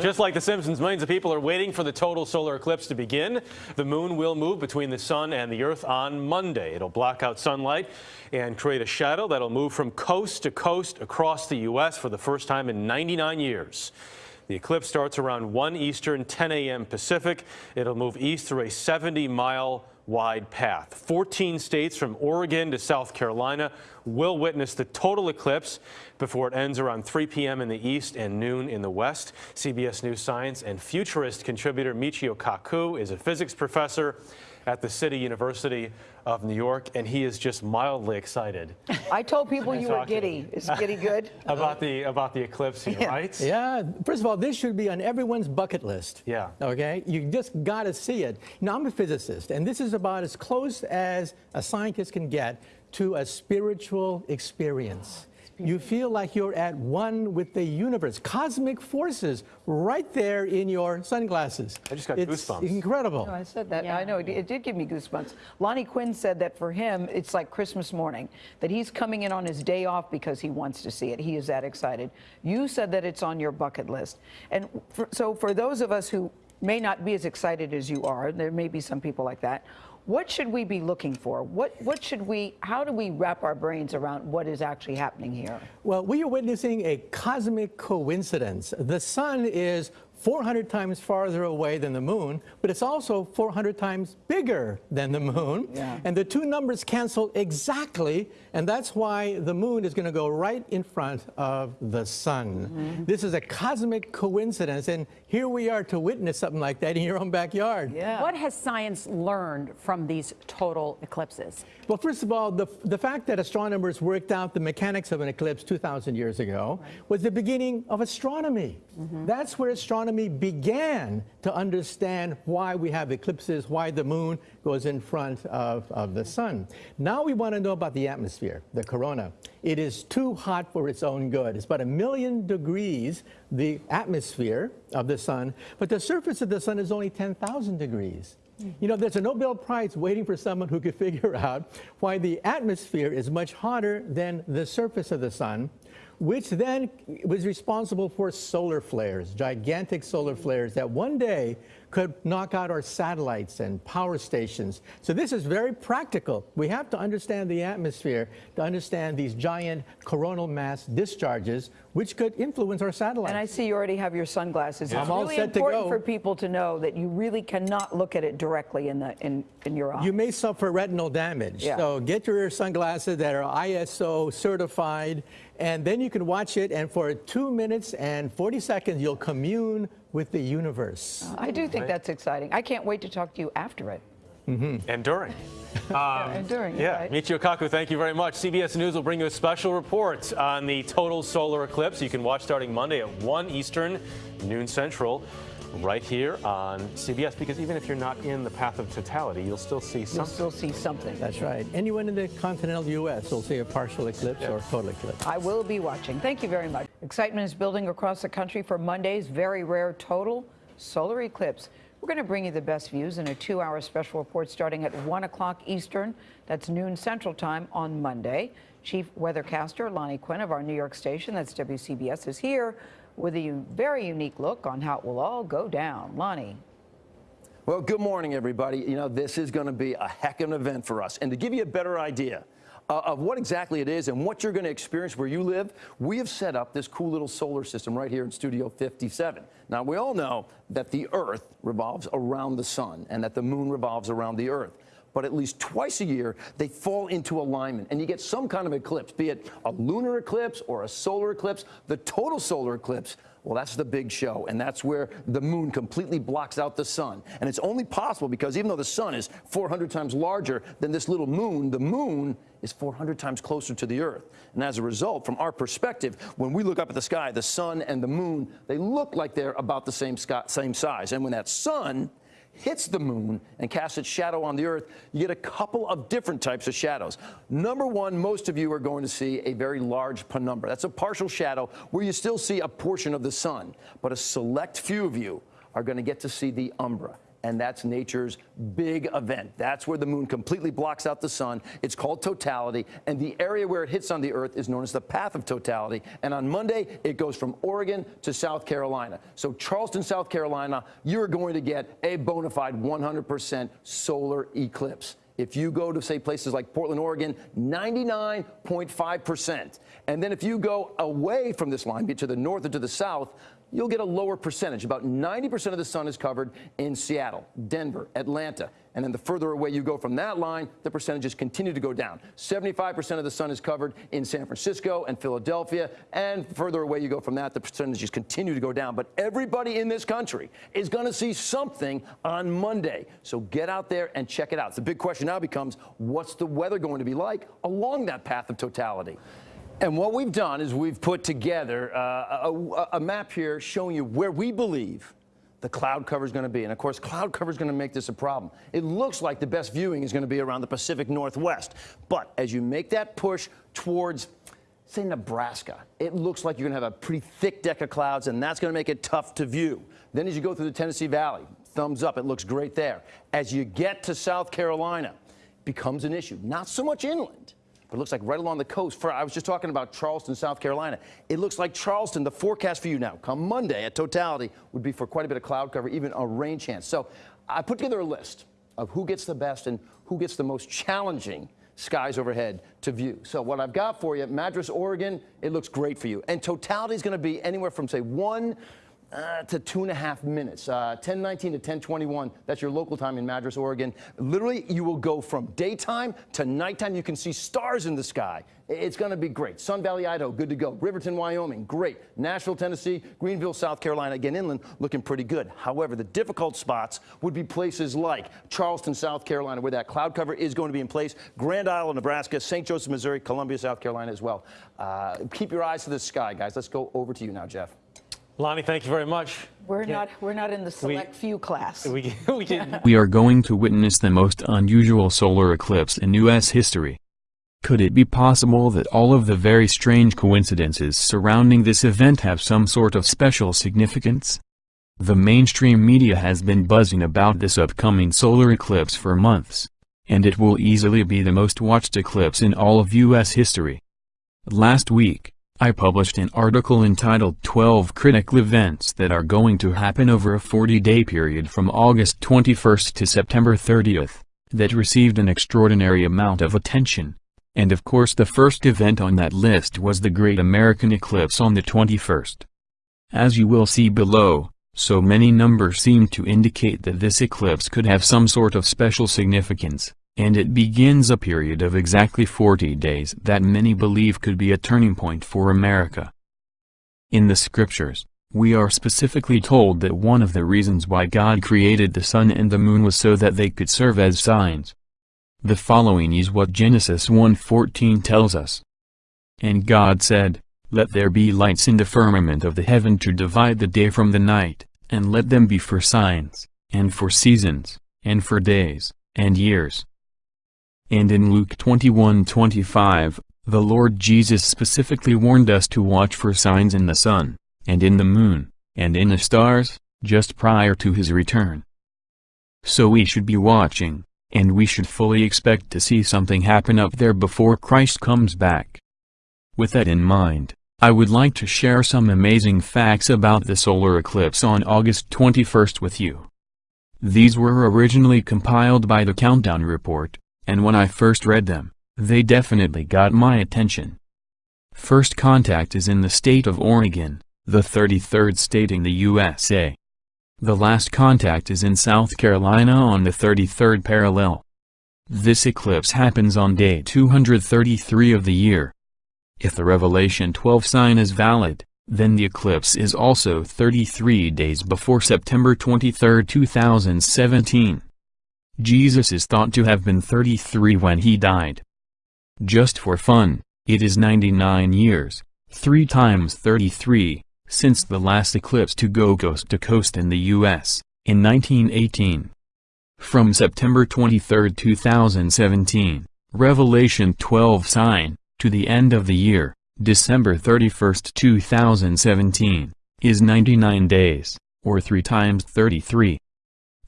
Just like The Simpsons, millions of people are waiting for the total solar eclipse to begin. The moon will move between the sun and the earth on Monday. It'll block out sunlight and create a shadow that'll move from coast to coast across the U.S. for the first time in 99 years. The eclipse starts around 1 Eastern, 10 a.m. Pacific. It'll move east through a 70 mile wide path. 14 states from Oregon to South Carolina will witness the total eclipse before it ends around 3 p.m. in the east and noon in the west. CBS News Science and futurist contributor Michio Kaku is a physics professor at the City University of New York, and he is just mildly excited. I told people you were giddy. Is giddy good? about the about the eclipse here, Yeah. right? Yeah, first of all, this should be on everyone's bucket list. Yeah. Okay, you just got to see it. Now, I'm a physicist, and this is about as close as a scientist can get to a spiritual experience. You feel like you're at one with the universe, cosmic forces right there in your sunglasses. I just got it's goosebumps. incredible. No, I said that. Yeah. I know it, it did give me goosebumps. Lonnie Quinn said that for him, it's like Christmas morning, that he's coming in on his day off because he wants to see it. He is that excited. You said that it's on your bucket list. And for, so for those of us who may not be as excited as you are, there may be some people like that. What should we be looking for? What, what should we, how do we wrap our brains around what is actually happening here? Well, we are witnessing a cosmic coincidence. The sun is 400 times farther away than the moon, but it's also 400 times bigger than the moon. Yeah. And the two numbers cancel exactly, and that's why the moon is going to go right in front of the sun. Mm-hmm. This is a cosmic coincidence, and here we are to witness something like that in your own backyard. Yeah. What has science learned from these total eclipses? Well, first of all, the, the fact that astronomers worked out the mechanics of an eclipse 2,000 years ago was the beginning of astronomy. Mm-hmm. That's where astronomy began to understand why we have eclipses, why the moon goes in front of, of the sun. Now we want to know about the atmosphere, the corona. It is too hot for its own good. It's about a million degrees, the atmosphere of the sun, but the surface of the sun is only 10,000 degrees. You know, there's a Nobel Prize waiting for someone who could figure out why the atmosphere is much hotter than the surface of the sun, which then was responsible for solar flares, gigantic solar flares that one day could knock out our satellites and power stations. So this is very practical. We have to understand the atmosphere to understand these giant coronal mass discharges, which could influence our satellites. And I see you already have your sunglasses. I'm It's all really set to important for people to know that you really cannot look at it directly in the in, in your eye. You may suffer retinal damage. Yeah. So get your sunglasses that are ISO certified, and then you can watch it, and for two minutes and 40 seconds, you'll commune with the universe. I do think that's exciting. I can't wait to talk to you after it. Mm-hmm. And during. and during Yeah, right? Michio Kaku, thank you very much. CBS News will bring you a special report on the total solar eclipse. You can watch starting Monday at 1 Eastern, noon Central, right here on CBS. Because even if you're not in the path of totality, you'll still see You'll something. still see something. That's right. Anyone in the continental U.S. will see a partial eclipse or total eclipse. I will be watching. Thank you very much. Excitement is building across the country for Monday's very rare total solar eclipse. We're going to bring you the best views in a two-hour special report starting at 1 o'clock Eastern. That's noon Central Time on Monday. Chief weathercaster Lonnie Quinn of our New York station, that's WCBS, is here with a very unique look on how it will all go down. Lonnie. Well, good morning, everybody. You know, this is going to be a heck of an event for us. And to give you a better idea uh, of what exactly it is and what you're going to experience where you live, we have set up this cool little solar system right here in Studio 57. Now, we all know that the Earth revolves around the sun and that the moon revolves around the Earth. But at least twice a year, they fall into alignment and you get some kind of eclipse, be it a lunar eclipse or a solar eclipse. The total solar eclipse well, that's the big show, and that's where the moon completely blocks out the sun. And it's only possible because even though the sun is 400 times larger than this little moon, the moon is 400 times closer to the Earth. And as a result, from our perspective, when we look up at the sky, the sun and the moon, they look like they're about the same, same size. And when that sun hits the moon and casts its shadow on the earth, you get a couple of different types of shadows. Number one, most of you are going to see a very large penumbra. That's a partial shadow where you still see a portion of the sun, but a select few of you are going to get to see the umbra. And that's nature's big event. That's where the moon completely blocks out the sun. It's called totality, and the area where it hits on the Earth is known as the path of totality. And on Monday, it goes from Oregon to South Carolina. So Charleston, South Carolina, you're going to get a bona fide 100% solar eclipse. If you go to, say, places like Portland, Oregon, 99.5%. And then if you go away from this line, be to the north or to the south, you'll get a lower percentage. About 90% of the sun is covered in Seattle, Denver, Atlanta. And then the further away you go from that line, the percentages continue to go down. 75% of the sun is covered in San Francisco and Philadelphia. And further away you go from that, the percentages continue to go down. But everybody in this country is going to see something on Monday. So get out there and check it out. The big question now becomes what's the weather going to be like along that path of totality? And what we've done is we've put together uh, a, a, map here showing you where we believe the cloud cover is going to be. And of course, cloud cover is going to make this a problem. It looks like the best viewing is going to be around the Pacific Northwest. But as you make that push towards, say, Nebraska, it looks like you're going to have a pretty thick deck of clouds, and that's going to make it tough to view. Then as you go through the Tennessee Valley, thumbs up, it looks great there. As you get to South Carolina, it becomes an issue. Not so much inland but it looks like right along the coast. For, I was just talking about Charleston, South Carolina. It looks like Charleston, the forecast for you now, come Monday at totality, would be for quite a bit of cloud cover, even a rain chance. So I put together a list of who gets the best and who gets the most challenging skies overhead to view. So what I've got for you, Madras, Oregon, it looks great for you. And totality is going to be anywhere from, say, one uh, to two and a half minutes. Uh, 1019 to 1021, that's your local time in Madras, Oregon. Literally, you will go from daytime to nighttime. You can see stars in the sky. It's going to be great. Sun Valley, Idaho, good to go. Riverton, Wyoming, great. Nashville, Tennessee, Greenville, South Carolina, again, inland, looking pretty good. However, the difficult spots would be places like Charleston, South Carolina, where that cloud cover is going to be in place, Grand Island, Nebraska, St. Joseph, Missouri, Columbia, South Carolina as well. Uh, keep your eyes to the sky, guys. Let's go over to you now, Jeff. Lonnie, thank you very much. We're not we're not in the select we, few class. We, we, can. we are going to witness the most unusual solar eclipse in U.S. history. Could it be possible that all of the very strange coincidences surrounding this event have some sort of special significance? The mainstream media has been buzzing about this upcoming solar eclipse for months, and it will easily be the most watched eclipse in all of U.S. history. Last week, I published an article entitled 12 Critical Events That Are Going to Happen Over a 40-Day Period from August 21st to September 30th, that received an extraordinary amount of attention. And of course the first event on that list was the Great American Eclipse on the 21st. As you will see below, so many numbers seem to indicate that this eclipse could have some sort of special significance and it begins a period of exactly 40 days that many believe could be a turning point for America. In the scriptures, we are specifically told that one of the reasons why God created the sun and the moon was so that they could serve as signs. The following is what Genesis 1.14 tells us. And God said, Let there be lights in the firmament of the heaven to divide the day from the night, and let them be for signs, and for seasons, and for days, and years. And in Luke 21:25, the Lord Jesus specifically warned us to watch for signs in the sun, and in the moon, and in the stars, just prior to his return. So we should be watching, and we should fully expect to see something happen up there before Christ comes back. With that in mind, I would like to share some amazing facts about the solar eclipse on August 21st with you. These were originally compiled by the Countdown Report, and when I first read them, they definitely got my attention. First contact is in the state of Oregon, the 33rd state in the USA. The last contact is in South Carolina on the 33rd parallel. This eclipse happens on day 233 of the year. If the Revelation 12 sign is valid, then the eclipse is also 33 days before September 23, 2017. Jesus is thought to have been 33 when he died. Just for fun, it is 99 years, 3 times 33, since the last eclipse to go coast to coast in the U.S., in 1918. From September 23, 2017, Revelation 12 sign, to the end of the year, December 31, 2017, is 99 days, or 3 times 33.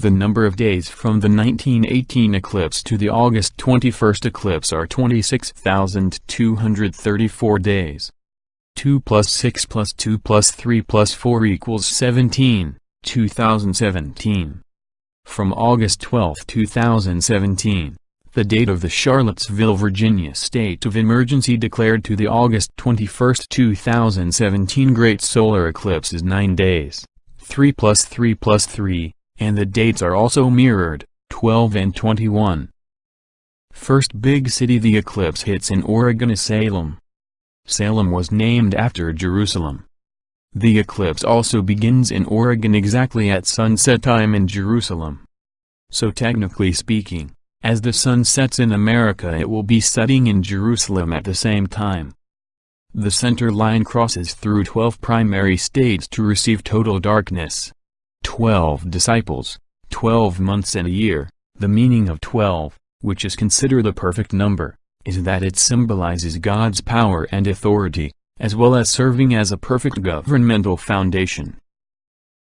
The number of days from the 1918 eclipse to the August 21st eclipse are 26,234 days. 2 plus 6 plus 2 plus 3 plus 4 equals 17, 2017. From August 12, 2017, the date of the Charlottesville, Virginia state of emergency declared to the August 21, 2017 Great Solar Eclipse is 9 days, 3 plus 3 plus 3, and the dates are also mirrored, 12 and 21. First big city the eclipse hits in Oregon is Salem. Salem was named after Jerusalem. The eclipse also begins in Oregon exactly at sunset time in Jerusalem. So technically speaking, as the sun sets in America it will be setting in Jerusalem at the same time. The center line crosses through 12 primary states to receive total darkness. 12 disciples, 12 months and a year, the meaning of 12, which is considered a perfect number, is that it symbolizes God's power and authority, as well as serving as a perfect governmental foundation.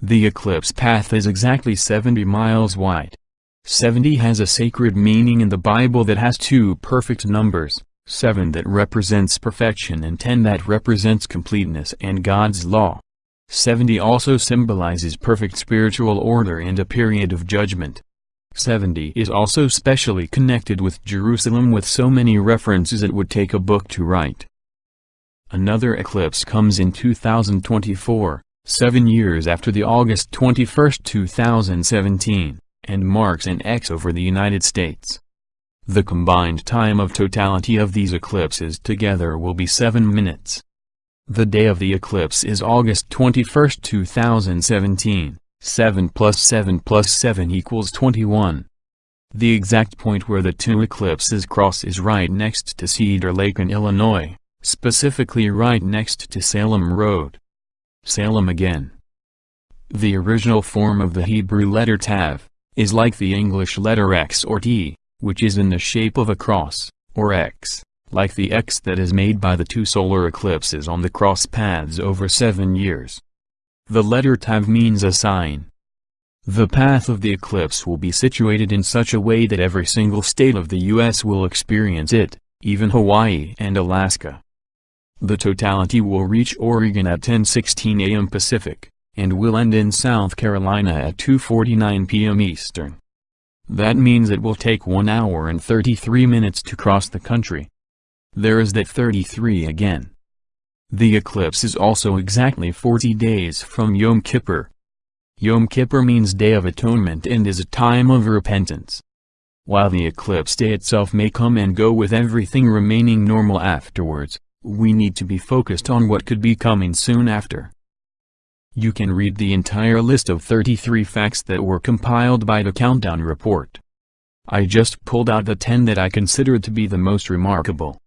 The eclipse path is exactly 70 miles wide. 70 has a sacred meaning in the Bible that has two perfect numbers, 7 that represents perfection and 10 that represents completeness and God's law. 70 also symbolizes perfect spiritual order and a period of judgment. 70 is also specially connected with Jerusalem with so many references it would take a book to write. Another eclipse comes in 2024, seven years after the August 21, 2017, and marks an X over the United States. The combined time of totality of these eclipses together will be 7 minutes. The day of the eclipse is August 21, 2017. 7 plus 7 plus 7 equals 21. The exact point where the two eclipses cross is right next to Cedar Lake in Illinois, specifically right next to Salem Road. Salem again. The original form of the Hebrew letter Tav, is like the English letter X or T, which is in the shape of a cross, or X, like the X that is made by the two solar eclipses on the cross paths over seven years. The letter Tav means a sign. The path of the eclipse will be situated in such a way that every single state of the U.S. will experience it, even Hawaii and Alaska. The totality will reach Oregon at 10:16 a.m. Pacific, and will end in South Carolina at 2:49 p.m. Eastern. That means it will take 1 hour and 33 minutes to cross the country. There is that 33 again. The eclipse is also exactly 40 days from Yom Kippur. Yom Kippur means Day of Atonement and is a time of repentance. While the eclipse day itself may come and go with everything remaining normal afterwards, we need to be focused on what could be coming soon after. You can read the entire list of 33 facts that were compiled by the Countdown Report. I just pulled out the 10 that I considered to be the most remarkable.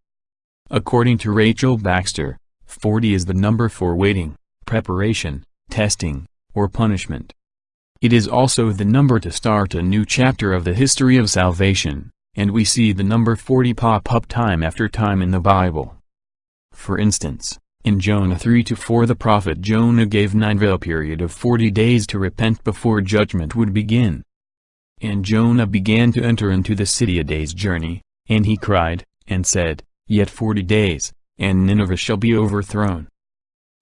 According to Rachel Baxter, 40 is the number for waiting, preparation, testing, or punishment. It is also the number to start a new chapter of the history of salvation, and we see the number 40 pop up time after time in the Bible. For instance, in Jonah 3-4 the prophet Jonah gave Nineveh a period of 40 days to repent before judgment would begin. And Jonah began to enter into the city a day's journey, and he cried, and said, Yet 40 days, and Nineveh shall be overthrown.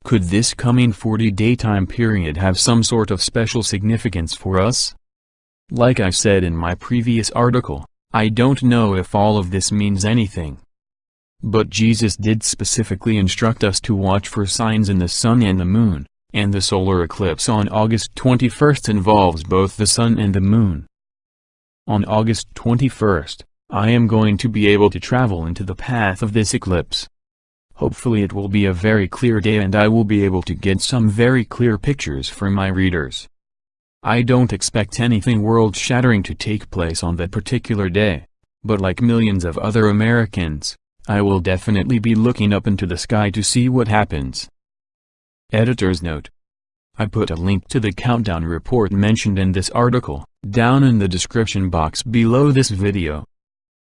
Could this coming 40-day time period have some sort of special significance for us? Like I said in my previous article, I don't know if all of this means anything. But Jesus did specifically instruct us to watch for signs in the sun and the moon, and the solar eclipse on August 21st involves both the sun and the moon. On August 21st, I am going to be able to travel into the path of this eclipse. Hopefully it will be a very clear day and I will be able to get some very clear pictures for my readers. I don't expect anything world-shattering to take place on that particular day, but like millions of other Americans, I will definitely be looking up into the sky to see what happens. Editor's note. I put a link to the countdown report mentioned in this article, down in the description box below this video.